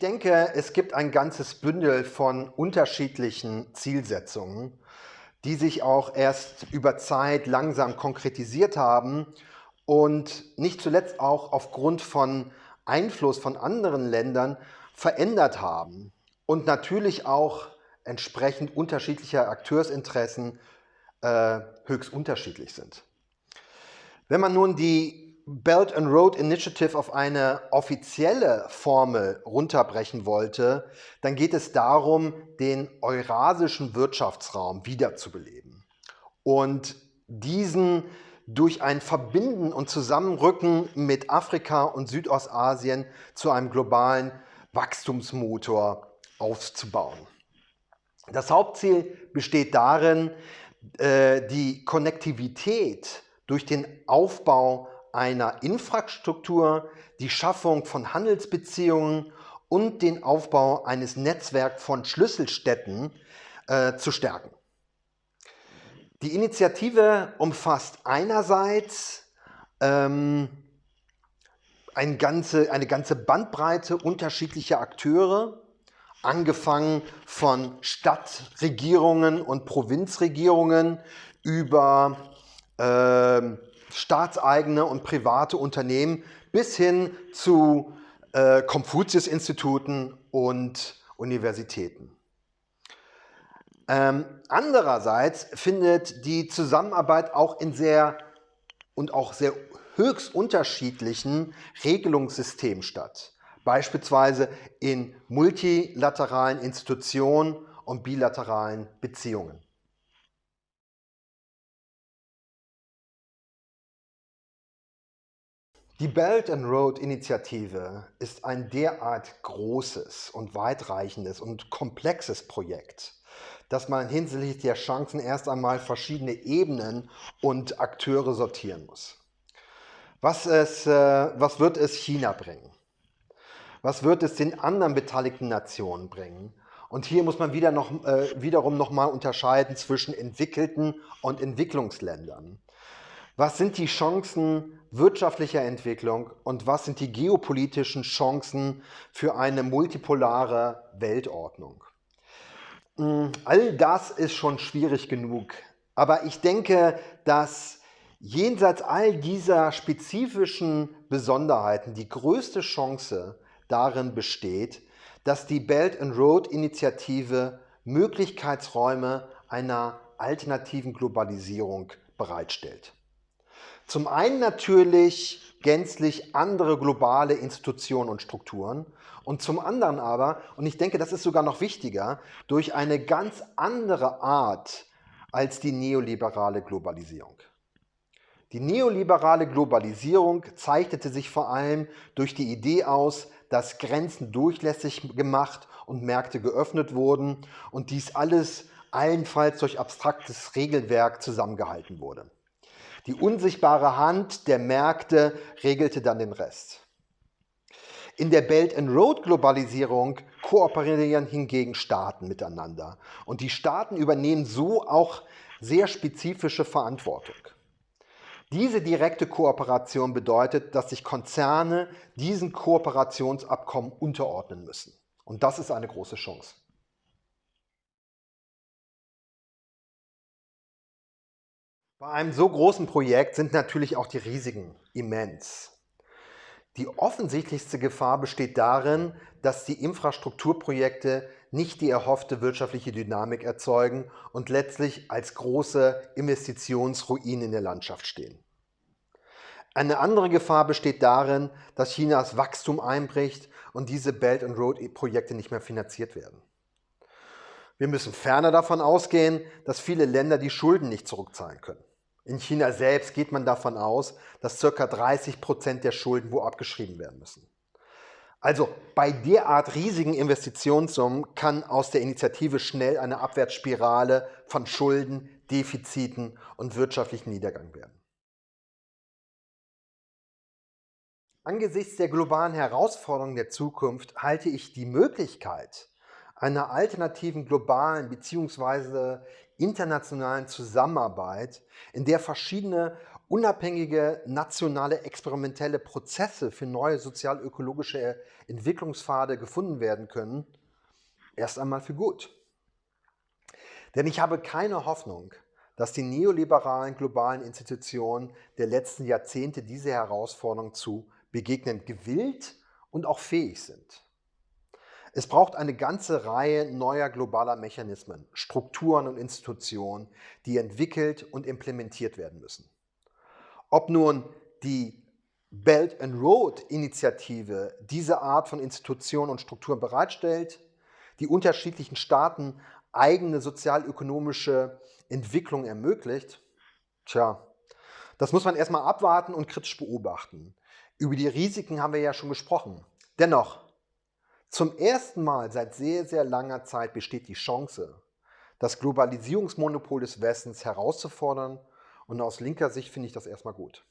denke, es gibt ein ganzes Bündel von unterschiedlichen Zielsetzungen, die sich auch erst über Zeit langsam konkretisiert haben und nicht zuletzt auch aufgrund von Einfluss von anderen Ländern verändert haben und natürlich auch entsprechend unterschiedlicher Akteursinteressen äh, höchst unterschiedlich sind. Wenn man nun die Belt and Road Initiative auf eine offizielle Formel runterbrechen wollte, dann geht es darum, den eurasischen Wirtschaftsraum wiederzubeleben und diesen durch ein Verbinden und Zusammenrücken mit Afrika und Südostasien zu einem globalen Wachstumsmotor aufzubauen. Das Hauptziel besteht darin, äh, die Konnektivität durch den Aufbau einer Infrastruktur, die Schaffung von Handelsbeziehungen und den Aufbau eines Netzwerks von Schlüsselstädten äh, zu stärken. Die Initiative umfasst einerseits ähm, eine, ganze, eine ganze Bandbreite unterschiedlicher Akteure, angefangen von Stadtregierungen und Provinzregierungen über äh, staatseigene und private Unternehmen bis hin zu äh, Konfuzius-Instituten und Universitäten. Ähm, andererseits findet die Zusammenarbeit auch in sehr und auch sehr höchst unterschiedlichen Regelungssystemen statt. Beispielsweise in multilateralen Institutionen und bilateralen Beziehungen. Die Belt and Road Initiative ist ein derart großes und weitreichendes und komplexes Projekt, dass man hinsichtlich der Chancen erst einmal verschiedene Ebenen und Akteure sortieren muss. Was, es, äh, was wird es China bringen? Was wird es den anderen beteiligten Nationen bringen? Und hier muss man wieder noch, äh, wiederum nochmal unterscheiden zwischen entwickelten und Entwicklungsländern. Was sind die Chancen wirtschaftlicher Entwicklung und was sind die geopolitischen Chancen für eine multipolare Weltordnung? Hm, all das ist schon schwierig genug. Aber ich denke, dass jenseits all dieser spezifischen Besonderheiten die größte Chance darin besteht, dass die Belt and Road Initiative Möglichkeitsräume einer alternativen Globalisierung bereitstellt. Zum einen natürlich gänzlich andere globale Institutionen und Strukturen und zum anderen aber, und ich denke, das ist sogar noch wichtiger, durch eine ganz andere Art als die neoliberale Globalisierung. Die neoliberale Globalisierung zeichnete sich vor allem durch die Idee aus, dass Grenzen durchlässig gemacht und Märkte geöffnet wurden und dies alles allenfalls durch abstraktes Regelwerk zusammengehalten wurde. Die unsichtbare Hand der Märkte regelte dann den Rest. In der Belt and Road Globalisierung kooperieren hingegen Staaten miteinander und die Staaten übernehmen so auch sehr spezifische Verantwortung. Diese direkte Kooperation bedeutet, dass sich Konzerne diesen Kooperationsabkommen unterordnen müssen. Und das ist eine große Chance. Bei einem so großen Projekt sind natürlich auch die Risiken immens. Die offensichtlichste Gefahr besteht darin, dass die Infrastrukturprojekte nicht die erhoffte wirtschaftliche Dynamik erzeugen und letztlich als große Investitionsruinen in der Landschaft stehen. Eine andere Gefahr besteht darin, dass Chinas Wachstum einbricht und diese Belt and Road Projekte nicht mehr finanziert werden. Wir müssen ferner davon ausgehen, dass viele Länder die Schulden nicht zurückzahlen können. In China selbst geht man davon aus, dass ca. 30 Prozent der Schulden wo abgeschrieben werden müssen. Also bei derart riesigen Investitionssummen kann aus der Initiative schnell eine Abwärtsspirale von Schulden, Defiziten und wirtschaftlichen Niedergang werden. Angesichts der globalen Herausforderungen der Zukunft halte ich die Möglichkeit einer alternativen globalen bzw internationalen Zusammenarbeit, in der verschiedene unabhängige nationale experimentelle Prozesse für neue sozial-ökologische Entwicklungspfade gefunden werden können, erst einmal für gut. Denn ich habe keine Hoffnung, dass die neoliberalen globalen Institutionen der letzten Jahrzehnte diese Herausforderung zu begegnen gewillt und auch fähig sind. Es braucht eine ganze Reihe neuer globaler Mechanismen, Strukturen und Institutionen, die entwickelt und implementiert werden müssen. Ob nun die Belt and Road Initiative diese Art von Institutionen und Strukturen bereitstellt, die unterschiedlichen Staaten eigene sozialökonomische Entwicklung ermöglicht, tja, das muss man erstmal abwarten und kritisch beobachten. Über die Risiken haben wir ja schon gesprochen. Dennoch, zum ersten Mal seit sehr, sehr langer Zeit besteht die Chance, das Globalisierungsmonopol des Westens herauszufordern und aus linker Sicht finde ich das erstmal gut.